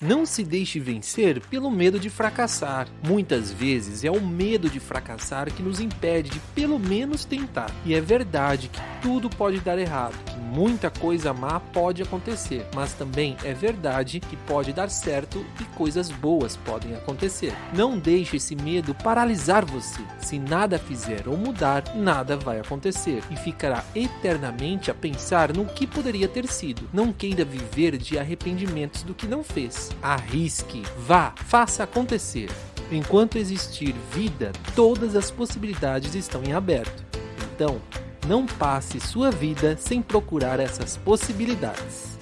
Não se deixe vencer pelo medo de fracassar. Muitas vezes é o medo de fracassar que nos impede de pelo menos tentar. E é verdade que tudo pode dar errado, que muita coisa má pode acontecer, mas também é verdade que pode dar certo e coisas boas podem acontecer. Não deixe esse medo paralisar você. Se nada fizer ou mudar, nada vai acontecer e ficará eternamente a pensar no que poderia ter sido. Não queira viver de arrependimentos do que não fez arrisque, vá, faça acontecer. Enquanto existir vida, todas as possibilidades estão em aberto. Então, não passe sua vida sem procurar essas possibilidades.